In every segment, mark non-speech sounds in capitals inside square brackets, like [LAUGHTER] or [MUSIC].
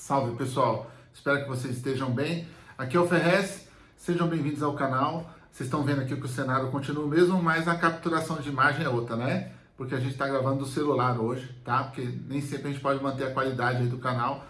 Salve pessoal, espero que vocês estejam bem. Aqui é o Ferrez, sejam bem-vindos ao canal. Vocês estão vendo aqui que o cenário continua o mesmo, mas a capturação de imagem é outra, né? Porque a gente está gravando do celular hoje, tá? Porque nem sempre a gente pode manter a qualidade do canal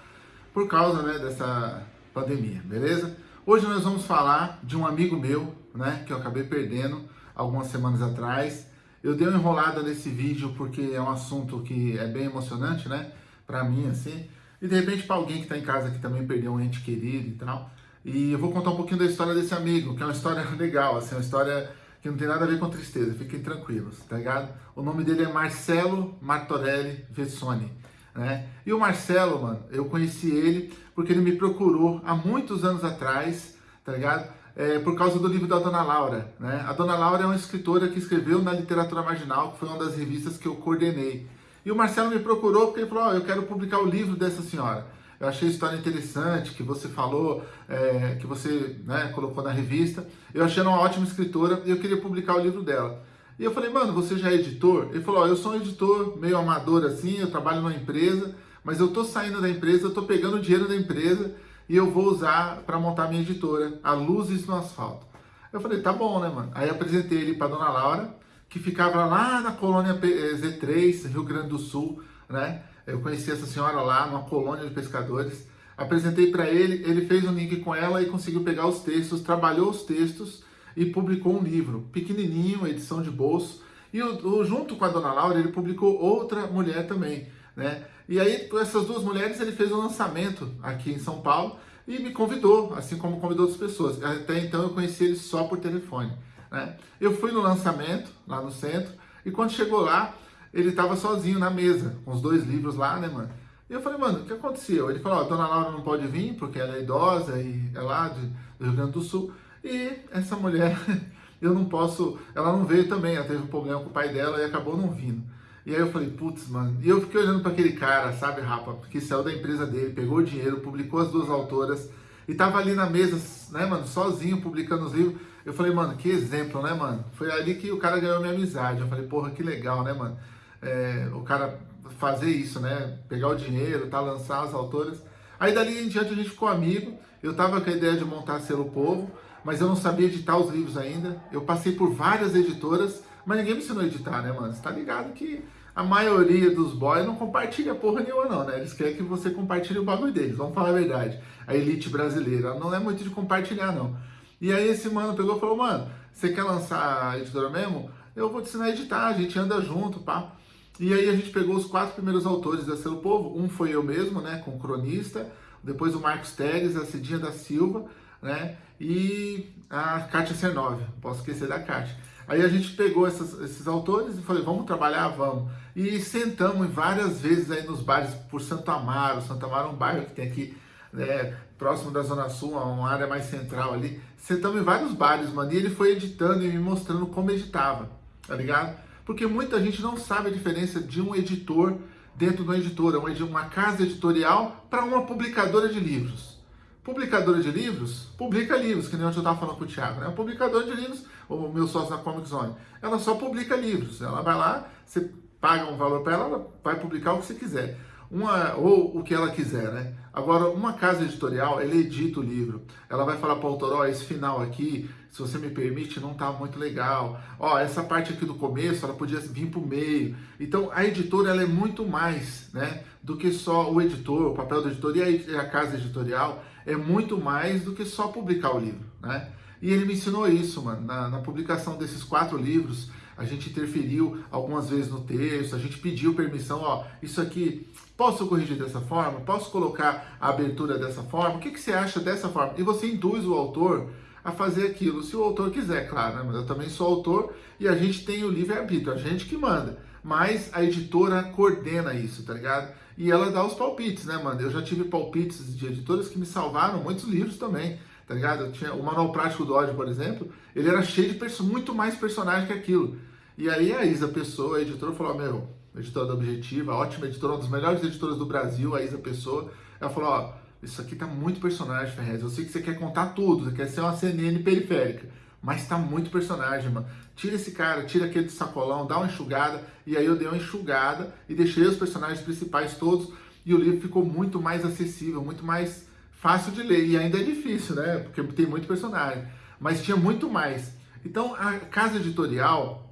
por causa né, dessa pandemia, beleza? Hoje nós vamos falar de um amigo meu, né? Que eu acabei perdendo algumas semanas atrás. Eu dei uma enrolada nesse vídeo porque é um assunto que é bem emocionante, né? Pra mim, assim. E de repente para alguém que está em casa que também perdeu um ente querido e tal. E eu vou contar um pouquinho da história desse amigo, que é uma história [LAUGHS] legal, assim, uma história que não tem nada a ver com tristeza, fiquem tranquilos, tá ligado? O nome dele é Marcelo Martorelli Vessoni, né? E o Marcelo, mano, eu conheci ele porque ele me procurou há muitos anos atrás, tá ligado? É, por causa do livro da Dona Laura, né? A Dona Laura é uma escritora que escreveu na Literatura Marginal, que foi uma das revistas que eu coordenei. E o Marcelo me procurou porque ele falou, oh, eu quero publicar o livro dessa senhora. Eu achei a história interessante, que você falou, é, que você né, colocou na revista. Eu achei ela uma ótima escritora e eu queria publicar o livro dela. E eu falei, mano, você já é editor? Ele falou, oh, eu sou um editor meio amador assim, eu trabalho numa empresa, mas eu tô saindo da empresa, eu tô pegando o dinheiro da empresa e eu vou usar para montar minha editora, a Luzes no Asfalto. Eu falei, tá bom, né, mano? Aí apresentei ele para dona Laura, que ficava lá na colônia eh, Z3, Rio Grande do Sul, né? Eu conheci essa senhora lá, numa colônia de pescadores. Apresentei para ele, ele fez um link com ela e conseguiu pegar os textos, trabalhou os textos e publicou um livro, pequenininho, edição de bolso. E o, o, junto com a dona Laura, ele publicou outra mulher também, né? E aí, com essas duas mulheres, ele fez um lançamento aqui em São Paulo e me convidou, assim como convidou outras pessoas. Até então eu conheci ele só por telefone. Né? Eu fui no lançamento, lá no centro, e quando chegou lá, ele estava sozinho na mesa, com os dois livros lá, né, mano? E eu falei, mano, o que aconteceu? Ele falou, ó, dona Laura não pode vir, porque ela é idosa e é lá de, do Rio Grande do Sul. E essa mulher, [LAUGHS] eu não posso, ela não veio também, ela teve um problema com o pai dela e acabou não vindo. E aí eu falei, putz, mano, e eu fiquei olhando para aquele cara, sabe, rapa, que saiu da empresa dele, pegou o dinheiro, publicou as duas autoras, e tava ali na mesa, né, mano, sozinho, publicando os livros. Eu falei, mano, que exemplo, né, mano? Foi ali que o cara ganhou minha amizade. Eu falei, porra, que legal, né, mano? É, o cara fazer isso, né? Pegar o dinheiro, tá? Lançar as autoras. Aí dali em diante a gente ficou amigo. Eu tava com a ideia de montar Selo Povo, mas eu não sabia editar os livros ainda. Eu passei por várias editoras, mas ninguém me ensinou a editar, né, mano? Você tá ligado que a maioria dos boys não compartilha porra nenhuma não, né? Eles querem que você compartilhe o bagulho deles, vamos falar a verdade. A elite brasileira não é muito de compartilhar, não. E aí esse mano pegou e falou, mano, você quer lançar a editora mesmo? Eu vou te ensinar a editar, a gente anda junto, pá. E aí a gente pegou os quatro primeiros autores da Selo Povo, um foi eu mesmo, né, com cronista, depois o Marcos Teres, a Cidinha da Silva, né, e a Kátia Cernove, posso esquecer da Kátia. Aí a gente pegou essas, esses autores e falei, vamos trabalhar? Vamos. E sentamos várias vezes aí nos bares por Santo Amaro. Santo Amaro é um bairro que tem aqui né, próximo da Zona Sul, uma área mais central ali. Sentamos em vários bares, mano, e ele foi editando e me mostrando como editava, tá ligado? Porque muita gente não sabe a diferença de um editor dentro de uma editora, uma casa editorial para uma publicadora de livros. Publicadora de livros, publica livros, que nem eu estava falando com o Thiago, né? A publicadora de livros, o meu sócio na Comic Zone, ela só publica livros. Ela vai lá, você paga um valor para ela, ela vai publicar o que você quiser uma, ou o que ela quiser, né? Agora, uma casa editorial, ela edita o livro. Ela vai falar para o autor, ó, esse final aqui, se você me permite, não tá muito legal. Ó, essa parte aqui do começo, ela podia vir para o meio. Então, a editora, ela é muito mais, né? Do que só o editor, o papel do editor e a, a casa editorial é muito mais do que só publicar o livro, né? E ele me ensinou isso, mano, na, na publicação desses quatro livros, a gente interferiu algumas vezes no texto, a gente pediu permissão, ó, isso aqui, posso corrigir dessa forma? Posso colocar a abertura dessa forma? O que, que você acha dessa forma? E você induz o autor a fazer aquilo, se o autor quiser, claro, né? mas eu também sou autor e a gente tem o livre-arbítrio, a gente que manda, mas a editora coordena isso, tá ligado? E ela dá os palpites, né, mano? Eu já tive palpites de editoras que me salvaram muitos livros também, tá ligado? Eu tinha o Manual Prático do Ódio, por exemplo, ele era cheio de muito mais personagem que aquilo. E aí a Isa Pessoa, a editora, falou, meu, editora da Objetiva, ótima editora, uma das melhores editoras do Brasil, a Isa Pessoa, ela falou, ó, isso aqui tá muito personagem, Ferrez, eu sei que você quer contar tudo, você quer ser uma CNN periférica, mas tá muito personagem, mano. Tira esse cara, tira aquele sacolão, dá uma enxugada, e aí eu dei uma enxugada e deixei os personagens principais todos, e o livro ficou muito mais acessível, muito mais fácil de ler. E ainda é difícil, né? Porque tem muito personagem. Mas tinha muito mais. Então, a casa editorial,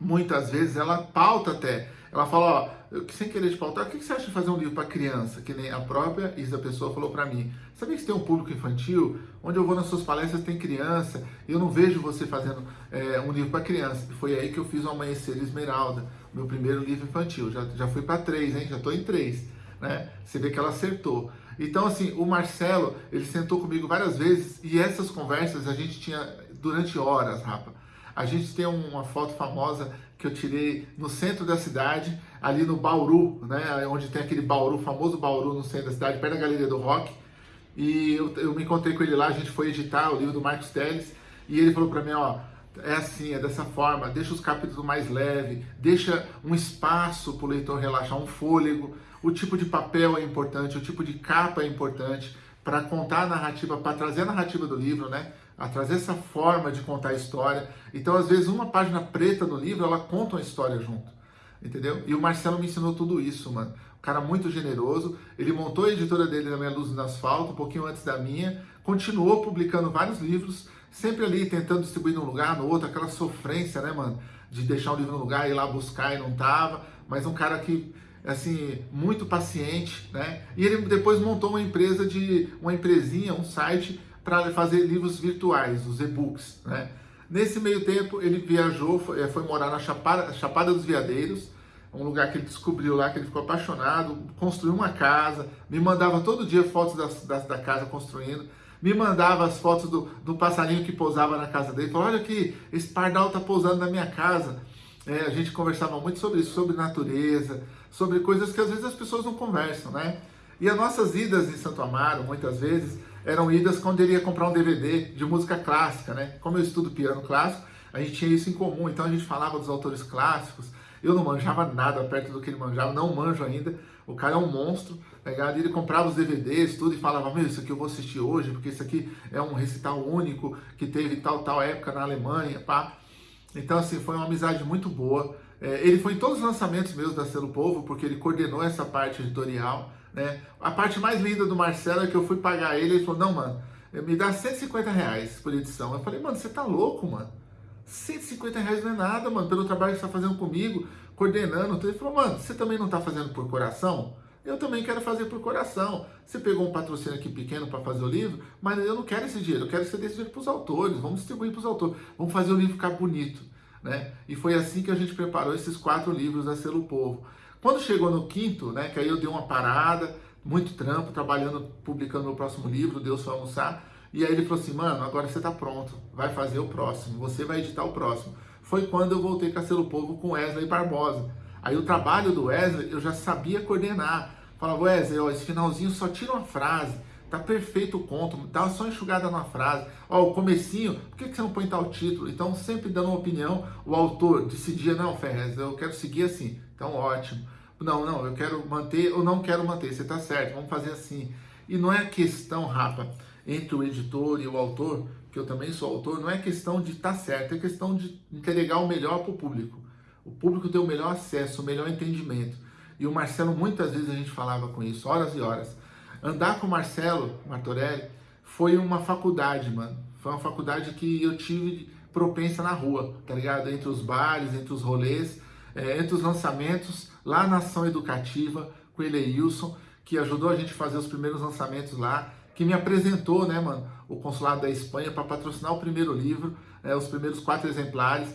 muitas vezes, ela pauta até. Ela fala, ó, sem querer te pautar, o que você acha de fazer um livro para criança? Que nem a própria Isa Pessoa falou para mim. Sabia que você tem um público infantil? Onde eu vou nas suas palestras tem criança. E eu não vejo você fazendo é, um livro para criança. Foi aí que eu fiz o Amanhecer Esmeralda, meu primeiro livro infantil. Já, já fui para três, hein? Já estou em três. Né? Você vê que ela acertou. Então, assim, o Marcelo, ele sentou comigo várias vezes e essas conversas a gente tinha durante horas, rapa. A gente tem uma foto famosa que eu tirei no centro da cidade, ali no Bauru, né, onde tem aquele Bauru, famoso Bauru no centro da cidade, perto da Galeria do Rock. E eu, eu me encontrei com ele lá, a gente foi editar o livro do Marcos Teles, e ele falou para mim, ó, é assim, é dessa forma, deixa os capítulos mais leve, deixa um espaço para o leitor relaxar, um fôlego, o tipo de papel é importante, o tipo de capa é importante para contar a narrativa, para trazer a narrativa do livro, né? A trazer essa forma de contar a história. Então, às vezes, uma página preta no livro, ela conta uma história junto, entendeu? E o Marcelo me ensinou tudo isso, mano. Um cara muito generoso, ele montou a editora dele na Minha Luz no Asfalto, um pouquinho antes da minha, continuou publicando vários livros, sempre ali tentando distribuir num lugar, no outro, aquela sofrência, né, mano? De deixar um livro no lugar, ir lá buscar e não tava, mas um cara que assim, muito paciente, né? E ele depois montou uma empresa de uma empresinha, um site para fazer livros virtuais, os e-books. Né? Nesse meio tempo, ele viajou, foi, eh, foi, morar na Chapada, Chapada dos Veadeiros, um lugar que ele descobriu lá, que ele ficou apaixonado, construiu uma casa, me mandava todo dia fotos da, da, da casa construindo, me mandava as fotos do, do passarinho que pousava na casa dele, falou, olha aqui, esse pardal está pousando na minha casa. É, a gente conversava muito sobre isso, sobre natureza, sobre coisas que às vezes as pessoas não conversam, né? E as nossas idas em Santo Amaro, muitas vezes, eram idas quando ele ia comprar um DVD de música clássica, né? Como eu estudo piano clássico, a gente tinha isso em comum, então a gente falava dos autores clássicos. Eu não manjava nada perto do que ele manjava, não manjo ainda. O cara é um monstro, tá ligado? Ele comprava os DVDs, tudo, e falava, meu, isso aqui eu vou assistir hoje, porque isso aqui é um recital único que teve tal, tal época na Alemanha, pá. Então, assim, foi uma amizade muito boa. É, ele foi em todos os lançamentos meus da Selo Povo, porque ele coordenou essa parte editorial. Né? A parte mais linda do Marcelo é que eu fui pagar ele, ele falou, não, mano, me dá 150 reais por edição. Eu falei, mano, você tá louco, mano? 150 reais não é nada, mano, pelo trabalho que você tá fazendo comigo, coordenando. Ele falou, mano, você também não tá fazendo por coração? Eu também quero fazer por coração. Você pegou um patrocínio aqui pequeno para fazer o livro, mas eu não quero esse dinheiro, eu quero que você dê esse dinheiro para os autores, vamos distribuir para os autores, vamos fazer o livro ficar bonito. Né? E foi assim que a gente preparou esses quatro livros da Selo Povo. Quando chegou no quinto, né, que aí eu dei uma parada, muito trampo, trabalhando, publicando meu próximo livro, Deus foi almoçar, e aí ele falou assim, mano, agora você tá pronto, vai fazer o próximo, você vai editar o próximo. Foi quando eu voltei com a Selo Povo com Wesley Barbosa. Aí o trabalho do Wesley eu já sabia coordenar. Falava, Wesley, ó, esse finalzinho só tira uma frase, tá perfeito o conto, dá só enxugada na frase. Ó, o comecinho, por que, que você não põe tal título? Então, sempre dando uma opinião, o autor decidia, não, Ferrez, eu quero seguir assim. Então, ótimo. Não, não, eu quero manter ou não quero manter. Você está certo, vamos fazer assim. E não é questão, Rapa, entre o editor e o autor, que eu também sou autor, não é questão de estar tá certo, é questão de entregar o melhor para o público. O público tem o melhor acesso, o melhor entendimento. E o Marcelo, muitas vezes a gente falava com isso, horas e horas. Andar com o Marcelo Martorelli foi uma faculdade, mano. Foi uma faculdade que eu tive propensa na rua, tá ligado? Entre os bares, entre os rolês é, entre os lançamentos lá na Ação Educativa com ele Wilson, que ajudou a gente a fazer os primeiros lançamentos lá, que me apresentou, né, mano, o consulado da Espanha para patrocinar o primeiro livro, é, os primeiros quatro exemplares.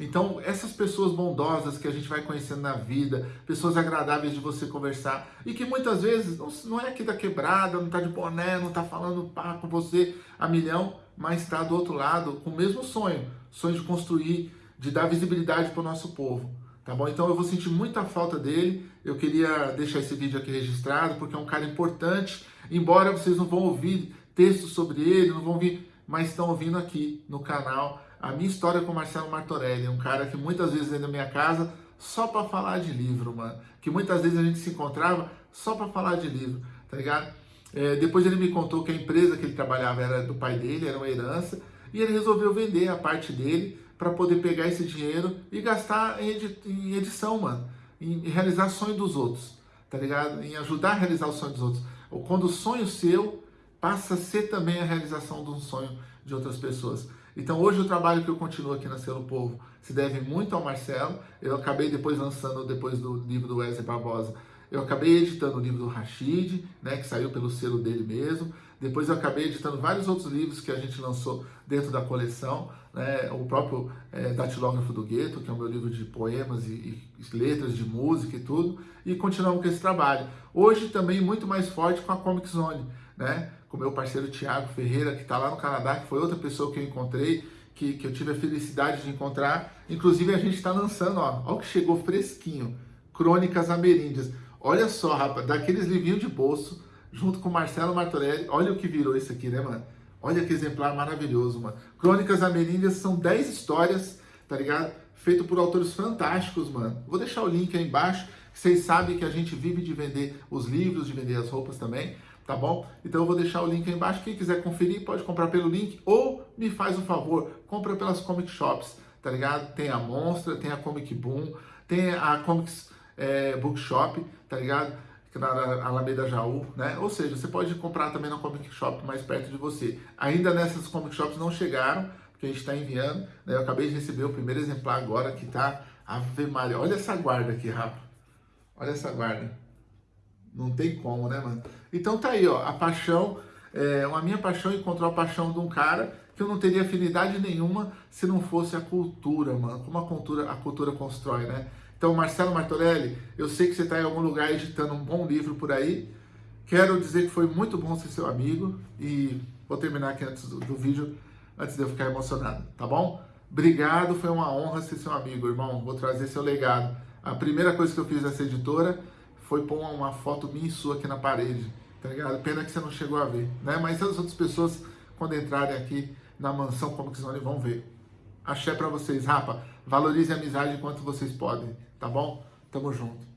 Então, essas pessoas bondosas que a gente vai conhecendo na vida, pessoas agradáveis de você conversar, e que muitas vezes não, não é aqui da quebrada, não tá de boné, não tá falando pá com você a milhão, mas está do outro lado com o mesmo sonho, sonho de construir, de dar visibilidade para o nosso povo. Tá bom? Então eu vou sentir muita falta dele. Eu queria deixar esse vídeo aqui registrado, porque é um cara importante. Embora vocês não vão ouvir textos sobre ele, não vão ouvir, mas estão ouvindo aqui no canal a minha história com Marcelo Martorelli. Um cara que muitas vezes vem na minha casa só para falar de livro, mano. Que muitas vezes a gente se encontrava só para falar de livro, tá ligado? É, depois ele me contou que a empresa que ele trabalhava era do pai dele, era uma herança, e ele resolveu vender a parte dele para poder pegar esse dinheiro e gastar em, edi em edição, mano, em realizar sonho dos outros, tá ligado? Em ajudar a realizar o sonho dos outros. Ou quando o sonho seu passa a ser também a realização de um sonho de outras pessoas. Então hoje o trabalho que eu continuo aqui na Selo Povo se deve muito ao Marcelo. Eu acabei depois lançando, depois do livro do Wesley Barbosa, eu acabei editando o livro do Rashid, né, que saiu pelo selo dele mesmo. Depois eu acabei editando vários outros livros que a gente lançou dentro da coleção. Né, o próprio é, Datilógrafo do Gueto, que é o meu livro de poemas e, e, letras de música e tudo. E continuamos com esse trabalho. Hoje também muito mais forte com a Comic Zone, né? com meu parceiro Tiago Ferreira, que está lá no Canadá, que foi outra pessoa que eu encontrei, que, que eu tive a felicidade de encontrar. Inclusive, a gente está lançando, ó, ó o que chegou fresquinho, Crônicas Ameríndias. Olha só, rapaz, daqueles livrinhos de bolso, junto com Marcelo Martorelli, olha o que virou isso aqui, né, mano? Olha que exemplar maravilhoso, mano. Crônicas Ameríndias são 10 histórias, tá ligado? Feito por autores fantásticos, mano. Vou deixar o link aí embaixo. Vocês sabem que a gente vive de vender os livros, de vender as roupas também tá bom? Então eu vou deixar o link aí embaixo, quem quiser conferir pode comprar pelo link ou me faz um favor, compra pelas comic shops, tá ligado? Tem a Monstra, tem a Comic Boom, tem a Comics é, Bookshop, tá ligado? Na Alameda Jaú, né? Ou seja, você pode comprar também na Comic Shop mais perto de você. Ainda nessas Comic Shops não chegaram, porque a gente está enviando, né? Eu acabei de receber o primeiro exemplar agora que tá Ave Maria. Olha essa guarda aqui, Rafa. Olha essa guarda. Não tem como, né, mano? Então tá aí, ó, a paixão, é, a minha paixão encontrou a paixão de um cara que eu não teria afinidade nenhuma se não fosse a cultura, mano. Como a cultura, a cultura constrói, né? Então, Marcelo Martorelli, eu sei que você está em algum lugar editando um bom livro por aí. Quero dizer que foi muito bom ser seu amigo e vou terminar aqui antes do, do vídeo, antes de eu ficar emocionado, tá bom? Obrigado, foi uma honra ser seu amigo, irmão. Vou trazer seu legado. A primeira coisa que eu fiz nessa editora foi pôr uma foto minha e sua aqui na parede, tá ligado? Pena que você não chegou a ver, né? Mas as outras pessoas, quando entrarem aqui na mansão como que vão ver. Axé pra vocês, rapa. Valorize a amizade enquanto vocês podem, tá bom? Tamo junto.